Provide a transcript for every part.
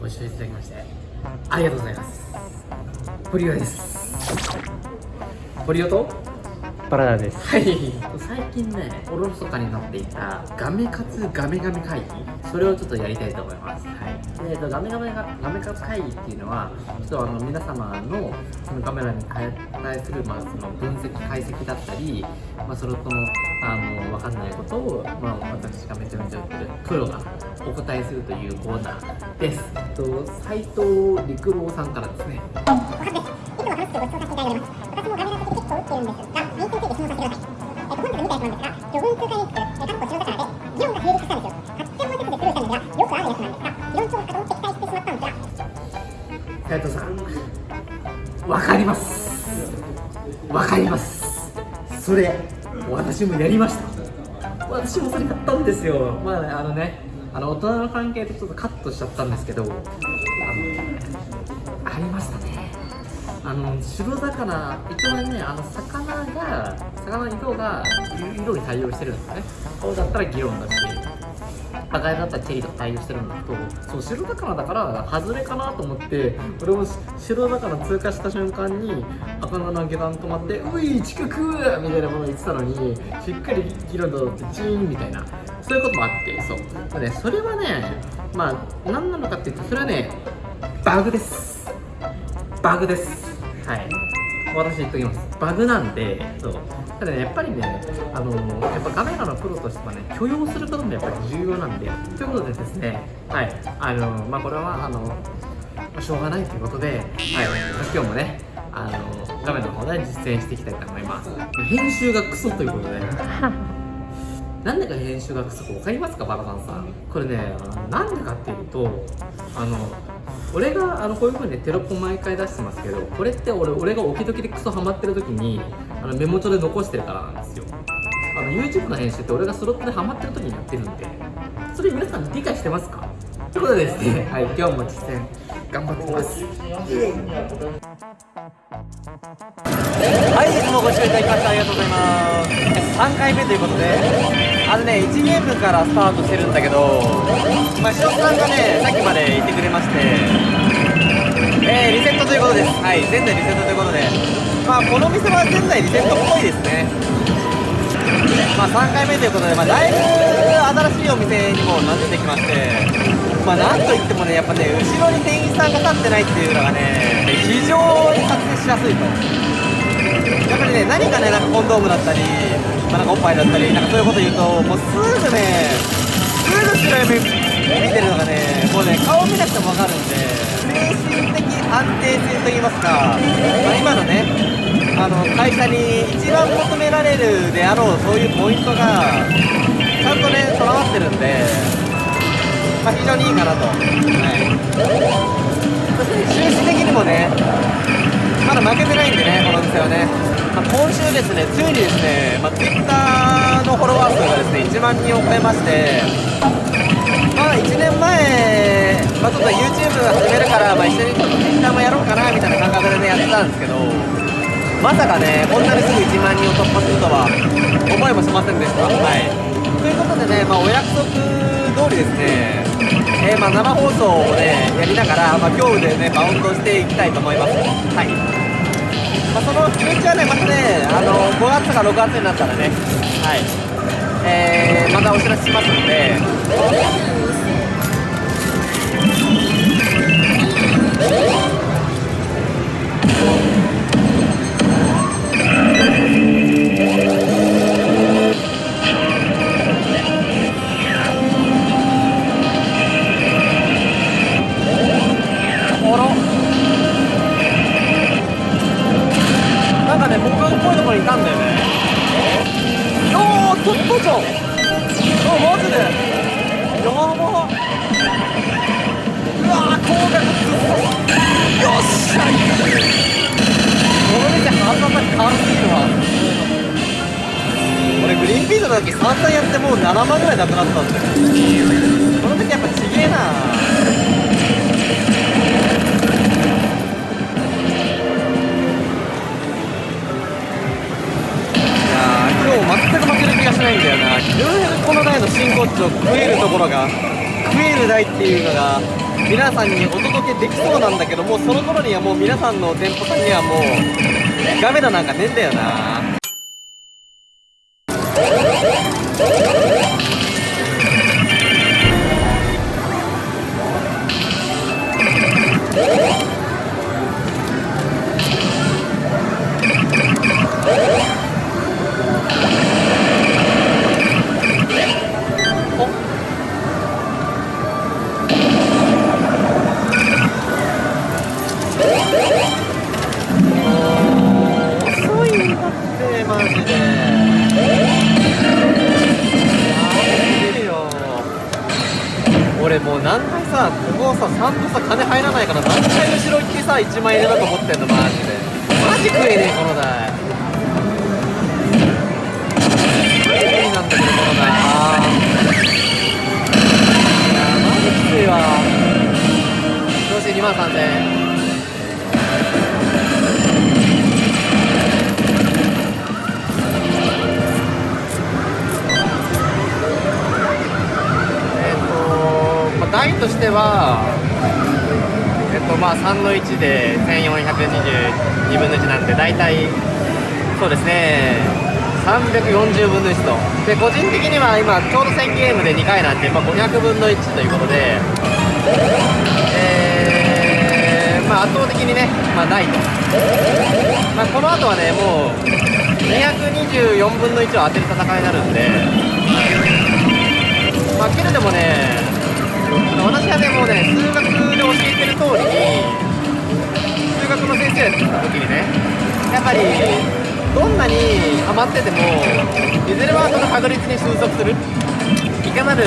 ご視聴いただきましてありがとうございます。ポリオです。ポリオと？バラダです。はい。最近ねおろそかになっていたガメカツガメガメ会議それをちょっとやりたいと思います。はい。で、えっと、ガメガメがガメカツ会議っていうのはちょっとあの皆様のそのカメラに対する、まあ、その分析解析だったり、まあ、それとのあの分かんないことを、まあ、私がめちゃめちゃ売ってるプロがお答えするというコーナーです。えっと斉藤陸郎さんからですね。おはずです。いつも楽しくご視聴させていただいております。私もガメラ的結構打ってるんですが、メインについて質問させてください。えっと、本日見たやつなんですが、魚群通貨リンク、えー、カッコ白魚で、議論が成立したんですよ。8点満点で苦労したんですが、よくあるやつなんですが、理論調査と敵対してしまったんですが、斉藤さん、わかります。わかります。それ、私もやりました。私もそれやったんですよ。まあ、あのね、あの大人の関係でちょっとカットしちゃったんですけど、あの、ありましたね。あの白魚、一応ね、あの魚が、魚の色が色に対応してるんですね。青だったら議論だし、赤いだったらチェリーとか対応してるんだけどそう白魚だから外れかなと思って俺も白魚通過した瞬間に赤菜の下段止まって「うい近く!」みたいなもの言ってたのにしっかり議論だってチーンみたいなそういうこともあってそう、まあね、それはねまあ何なのかっていうとそれはねバグです。バグです。はい。私言っときます。バグなんでそう。ただねやっぱりねあのやっぱカメラのプロとしてはね許容することもやっぱり重要なんでということでですねはい。あのまあこれはあのましょうがないということで、はい、今日もねあの画面の方で実践していきたいと思います。編集がクソということでなんでか編集がクソか分かりますかバラさんさん。これねなんでかっていうとあの俺があのこういう風にテロップ毎回出してますけどこれって俺俺が置き時でクソハマってる時にあのメモ帳で残してるからなんですよ。あの YouTube の編集って俺がスロットでハマってる時にやってるんでそれ皆さん理解してますか？ということでですね、はい、今日も実践頑張ってきますはいいつもご視聴いただきましてありがとうございます。3回目ということであのね1ゲームからスタートしてるんだけどまあ白さんがねさっきまで言ってくれましてえー、リセットということです。はい前代リセットということで。まあこの店は前代リセットっぽいですね。まあ3回目ということで、まあ、だいぶ新しいお店にも馴染んできまして。まあなんといってもねやっぱね後ろに店員さんが立ってないっていうのがね非常に撮影しやすいと。やっぱりね何かねなんかコンドームだったり、まあ、なんかおっぱいだったりなんかそういうこと言うともうすぐねすぐ白い目見てるのがねもうね顔見なくても分かるんで精神的安定性といいますか、まあ、今のねあの会社に一番求められるであろうそういうポイントがちゃんとね備わってるんで、まあ、非常にいいかなと、はい、そして収支的にもねまだ負けてないんでね、この店はね、まあ、今週ですね、ついにですね、まあ、Twitter のフォロワー数がですね1万人を超えまして、まあ1年前、まあ、ちょっと YouTube 始めるから、まあ、一緒に Twitter もやろうかなみたいな感覚でね、やってたんですけど、まさかね、こんなにすぐ1万人を突破するとは思いもしませんでした。はい、ということでね、まあ、お約束通りですね、えーまあ、生放送をね、やりながら、まあ、今日でね、バウンドしていきたいと思います。はい。まあ、その気持ちはね、またね、あの5月か6月になったらね、はい、えー、またお知らせしますので、リンピースの時、散々やってもう7万ぐらいなくなったんだよ。この店やっぱちげえな。あ今日全く負ける気がしないんだよなようやくこの台の真骨頂食えるところが食える台っていうのが皆さんにお届けできそうなんだけどもうその頃にはもう皆さんの店舗さんにはもうガメラなんかねえんだよな Woo! ここさ3度さ金入らないから何回後ろ行ってさ1万円だと思ってんのマジでマジ食えねえこの台マジ無理なんだけどこの台あーいやマジきついわどうし2万3000円えっ、と、まあ、台としては、まあ、3の1で1422分の1なんで、大体、そうですね、340分の1と。で、個人的には今、ちょうど1000ゲームで2回なんで、まあ、500分の1ということで、えー、まあ、圧倒的にね、まあ、ないと。まあ、この後はね、もう、224分の1を当てる戦いになるんで、まあ、けれどもね、私はね、もうね、数学で教えてる通りに、数学の先生やってた時にね、やっぱり、どんなにハマってても、いずれはその確率に収束する、いかなる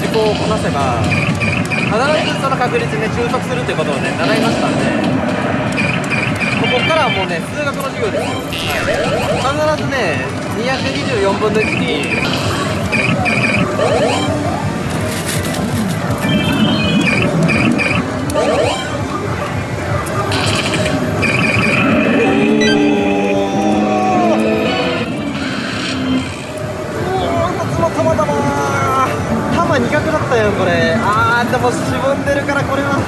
事項をこなせば、必ずその確率にね、収束するということをね、習いましたんで、ここからはもうね、数学の授業ですよ。必ずね、224分の1に、たまたま玉2角だったよこれ。あーでもしぼんでるからこれは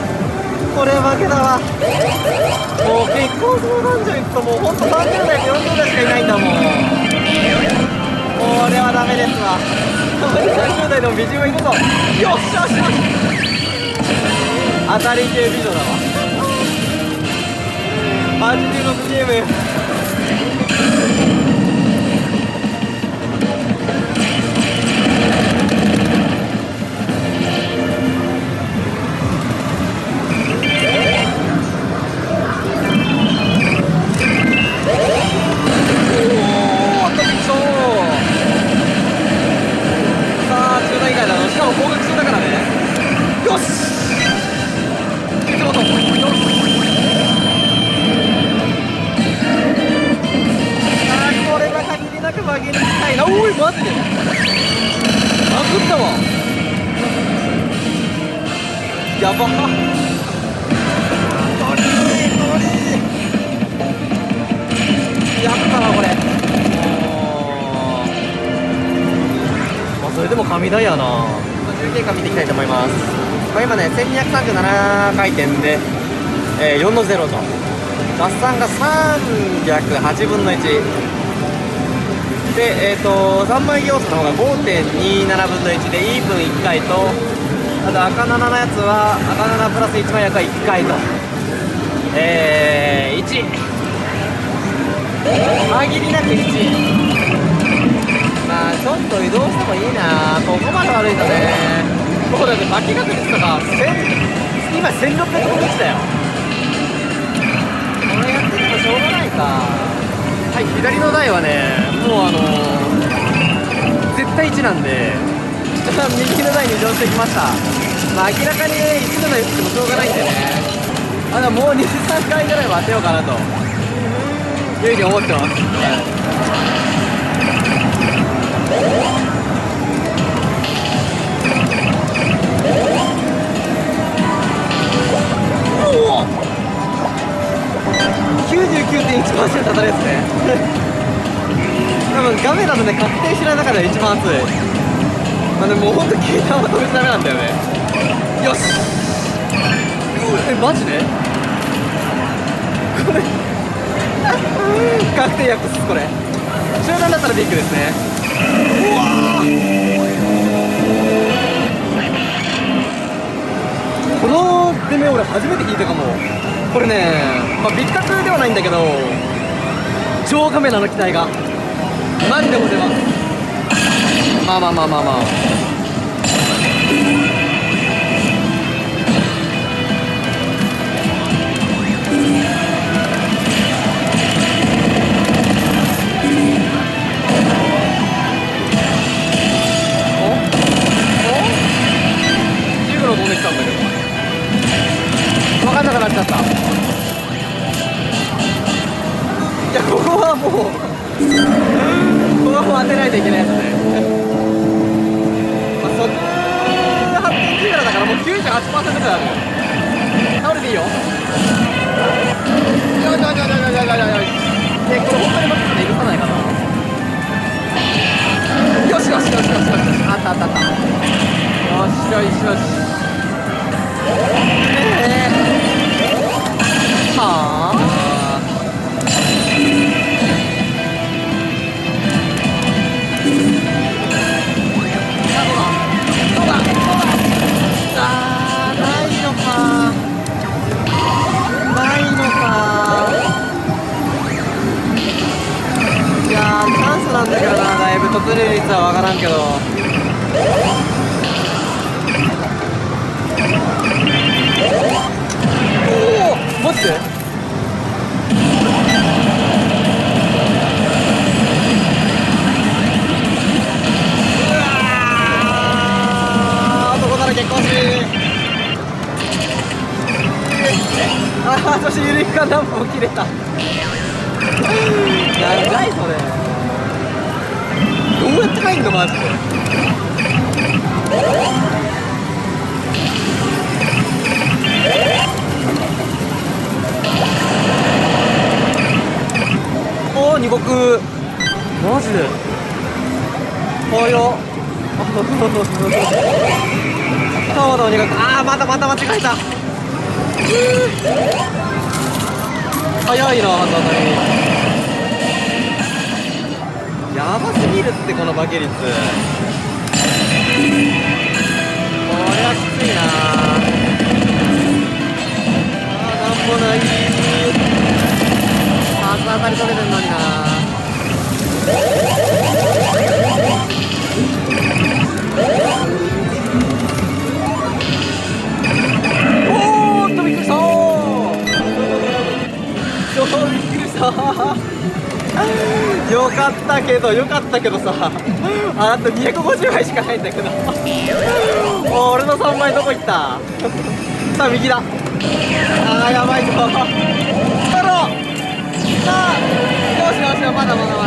これ負けだわもう結婚相談所行くともうほんと30代40代しかいないんだもんこれはダメですわ30代でも美人はいるぞ。よっしゃよっしゃ。当たり系美女だわ。86ゲームやば。やったなこれ。まあそれでも神台やな。重経過見ていきたいと思います、まあ、今ね1237回転で、えー4の0と。合算が308分の1でえっ、と3枚要素の方が5.27分の1でイーブン1回とあと赤7のやつは赤7プラス1枚役は1回と。えー、1限りなく1まあちょっと移動してもいいな。ここまで悪いとね。もうだって負け確率とか1000今1600分の1だよ。これやっててもしょうがないか。はい左の台はねもうあのー絶対1なんで。右の台に移動してきました。まあ明らかにね1の台打ってもしょうがないんでね。あでももう23回ぐらいは当てようかなと。いうふうに思ってます、おお99.1%当たりですね。多分画面だとね確定しない中で一番熱い。まあでももうほんと携帯は止めちゃダメなんだよね。よし。えマジで？これ。確定薬っすこれ。集団だったらビッグですね。うわこの出目俺初めて聞いたかも。これねまあビッ格ではないんだけど超カメラの機体が。マジでモテます。まあまあま8%ぐらいあるよ。倒れていいよ。よいよいよいよいよいよいよいでこれ本当にょって許さないかな。よしよしよしよしよし。あったあったあった。よしよしよし。ええ。ー、はあ。ー男だらけ更新ああそしてゆるいか何本切れた。長いそれ。どうやって帰んのマジでおお二国。マジで。早っ川の二国ああまたまた間違えた。早いな本当に。やばすぎるってこの化け率。これはきついな。あーなんもない。初当たり取れてんのにな。けどよかったけどさ。ああと250枚しかないんだけど。お俺の3枚どこ行った？さあ右だ。あーやばいぞ。太郎！さあよしよしよまだまだ。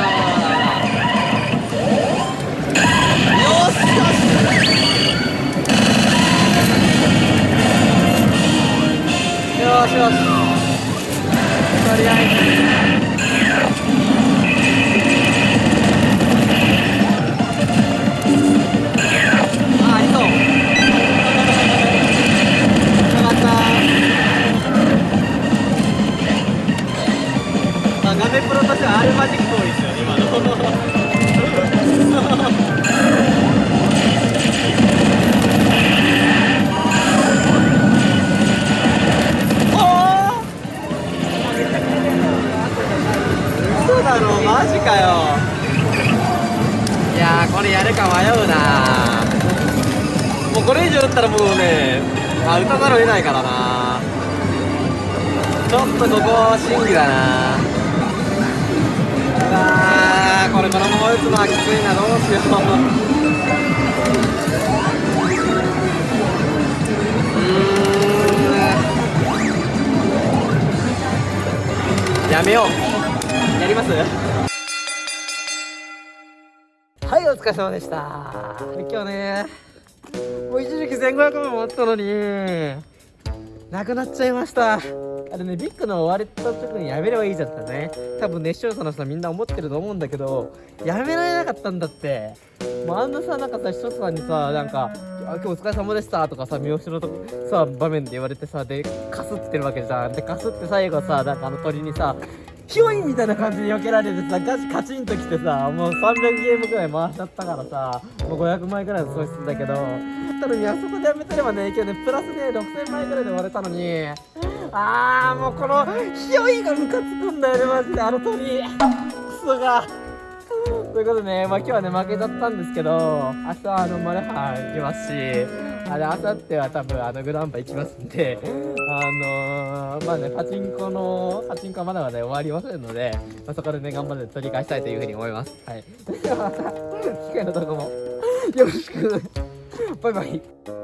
ないからな。ちょっとここ審議だな。うわーこれこのまま打つのはきついなどうしよう。うん。やめよう。やります？はい、お疲れ様でした。今日ね、もう一時期1500万もあったのに、なくなっちゃいました。あれねビッグの終わった時にやめればいいじゃんってね。多分ね視聴者の人はみんな思ってると思うんだけどやめられなかったんだって。もうあんなさなんかさ視聴者さんにさなんか「今日お疲れ様でした」とかさ三好のとさ場面で言われてさでカスってるわけじゃん。でかスって最後さなんかあの鳥にさヒョインみたいな感じで避けられてさガチカチンときてさもう300ゲームぐらい回しちゃったからさもう500枚ぐらいの損失だけどたのにあそこでやめてればね今日ねプラスね6000枚ぐらいで終われたのにあーもうこのヒョイがムカつくんだよねマジであの鳥。クソが。ということでね、まあ、今日はね負けちゃったんですけど明日はあのマルハン行きますしあれ明後日は多分あのグランパ行きますんであのー、まあねパチンコのパチンコはまだまだ終わりませんので、まあ、そこでね頑張って取り返したいというふうに思います。はい。ではまた 機会のとこもよろしく。バイバイ。